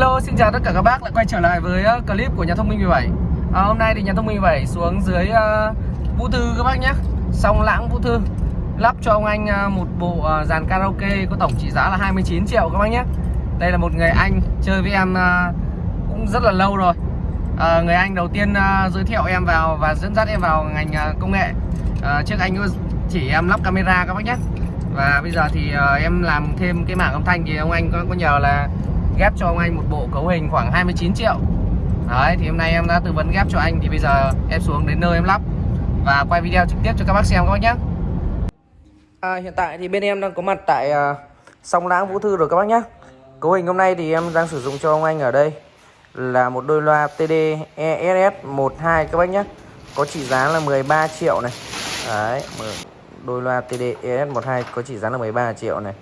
Hello, xin chào tất cả các bác. Lại quay trở lại với ờ, clip của nhà thông minh 17 à, Hôm nay thì nhà thông minh 17 xuống dưới uh, Vũ Thư các bác nhé. Song Lãng Vũ Thư Lắp cho ông anh uh, một bộ uh, dàn karaoke có tổng trị giá là 29 triệu các bác nhé. Đây là một người anh chơi với em uh, cũng rất là lâu rồi. Uh, Người anh đầu tiên uh, giới thiệu em vào và dẫn dắt em vào ngành uh, công nghệ. Uh, Trước anh chỉ em lắp camera các bác nhé. Và bây giờ thì uh, em làm thêm cái mảng âm thanh thì ông anh có, có nhờ là ghép cho ông anh một bộ cấu hình khoảng 29 triệu. Đấy thì hôm nay em đã tư vấn ghép cho anh thì bây giờ em xuống đến nơi em lắp và quay video trực tiếp cho các bác xem các bác nhé. À, Hiện tại thì bên em đang có mặt tại à, uh, sông Lãng Vũ Thư rồi các bác nhé. Cấu hình hôm nay thì em đang sử dụng cho ông anh ở đây là một đôi loa TD ESS 12 các bác nhé. Có trị giá là 13 triệu này. Đấy, đôi loa TD ES12 có trị giá là 13 triệu này.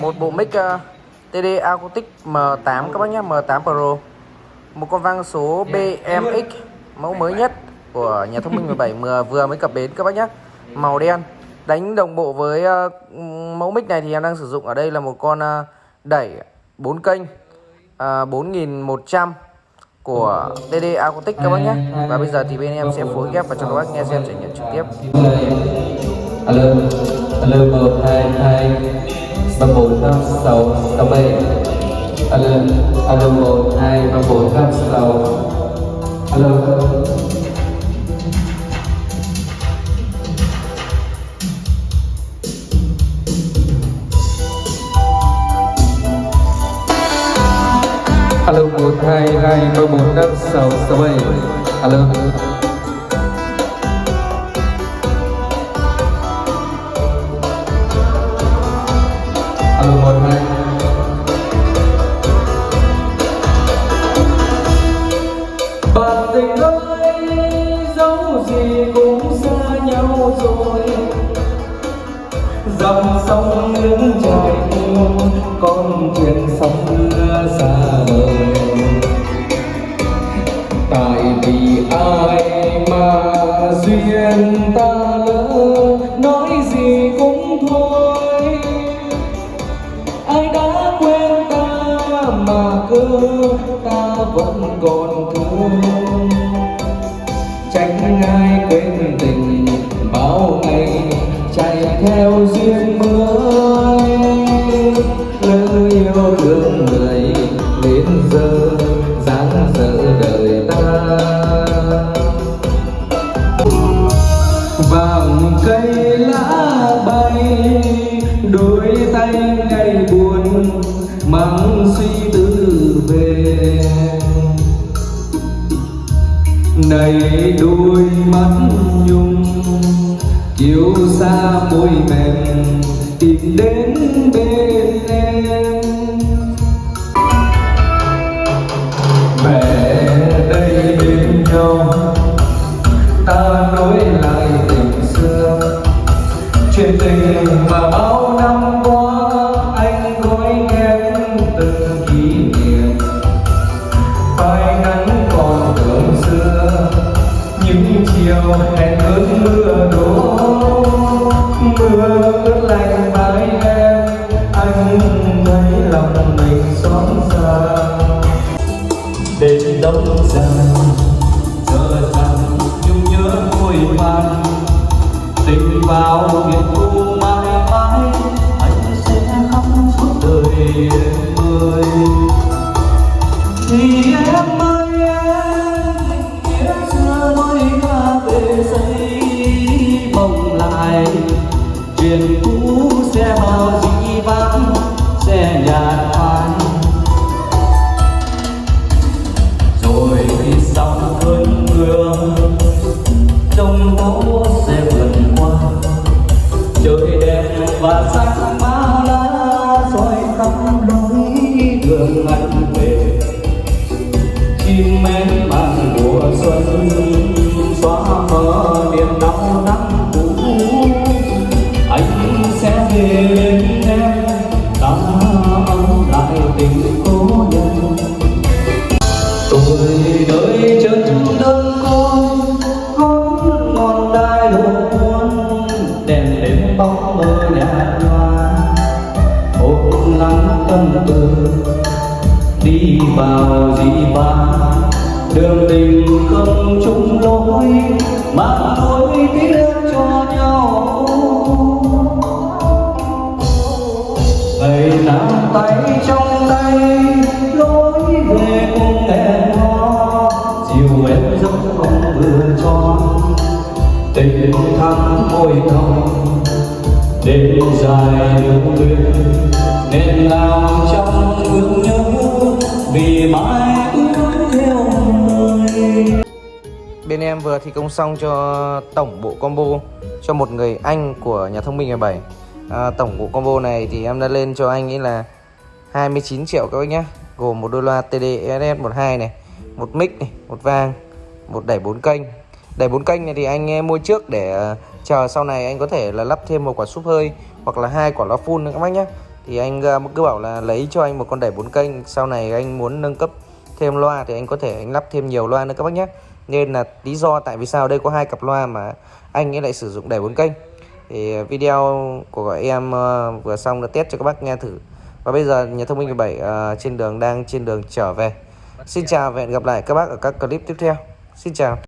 Một bộ mic uh, TD Acoustic M8 các bác nhé M8 Pro. Một con vang số BMX mẫu mới nhất của nhà thông minh 17 vừa vừa mới cập bến các bác nhé màu đen. Đánh đồng bộ với uh, mẫu mic này thì em đang sử dụng ở đây là một con uh, đẩy 4 kênh uh, 4100 của TD Acoustic các bác nhé và bây giờ thì bên em sẽ phối ghép và cho các bác nghe xem trải nghiệm trực tiếp. Alo lơ một hai hai ba bốn năm sáu sáu bảy alo alo một hai ba bốn năm sáu alo alo, một, hai hai, ba, bốn, năm, sáu sáu, bảy. Alo. Một này. Bạn tình ơi, dẫu gì cũng xa nhau rồi. Dòng sông nước chảy con thuyền sóng xa vời. Tại vì ai mà duyên ta? Vẫn còn thương tránh ai quên tình bao ngày chạy theo duyên mới. Lỡ yêu thương người đến giờ dáng dở đời ta. Vàng cây lá bay, đôi tay ngày buồn này đôi mắt nhung, chiều xa môi mềm tìm đến bên em. Mẹ đây bên nhau, ta nối lại tình xưa, chuyện tình mà đêm đông dài giờ rằng nhung nhớ vui man tình vào biển thu mãi mãi, anh sẽ khóc suốt đời em ơi thì em ơi, em nghĩa xưa nói ta về giấy mong lại, chuyện trong tố sẽ vượt qua trời đẹp và sắc má lá soi khắp lối đường anh về chim én mang mùa xuân xóa mờ bao dị vãng đường tình không chung lối mà nối tiếc cho nhau. Ngày nắm tay trong tay, lối về cùng em hò chiều em giấc không vừa tròn, tình thắm môi thòng đêm dài lưu luyến nên làm trong thương nhớ vì mãi ước theo người Bên em vừa thi công xong cho tổng bộ combo cho một người anh của nhà thông minh 17 à, Tổng bộ combo này thì em đã lên cho anh ấy là 29 triệu các bác nhé Gồm một đôi loa TD ES12 này Một mic này, một vang, một đẩy 4 kênh. Đẩy 4 kênh này thì anh mua trước để à, chờ sau này anh có thể là lắp thêm một quả súp hơi Hoặc là hai quả loa full nữa các bác nhé thì anh ờ, cứ bảo là lấy cho anh một con đẩy 4 kênh Sau này anh muốn nâng cấp thêm loa thì anh có thể anh lắp thêm nhiều loa nữa các bác nhé nên là lý do tại vì sao đây có hai cặp loa mà anh ấy lại sử dụng đẩy 4 kênh thì video của em ờ, vừa xong đã test cho các bác nghe thử. Và bây giờ nhà thông minh 17 ờ, trên đường đang trên đường trở về. Xin chào và hẹn gặp lại các bác ở các clip tiếp theo. Xin chào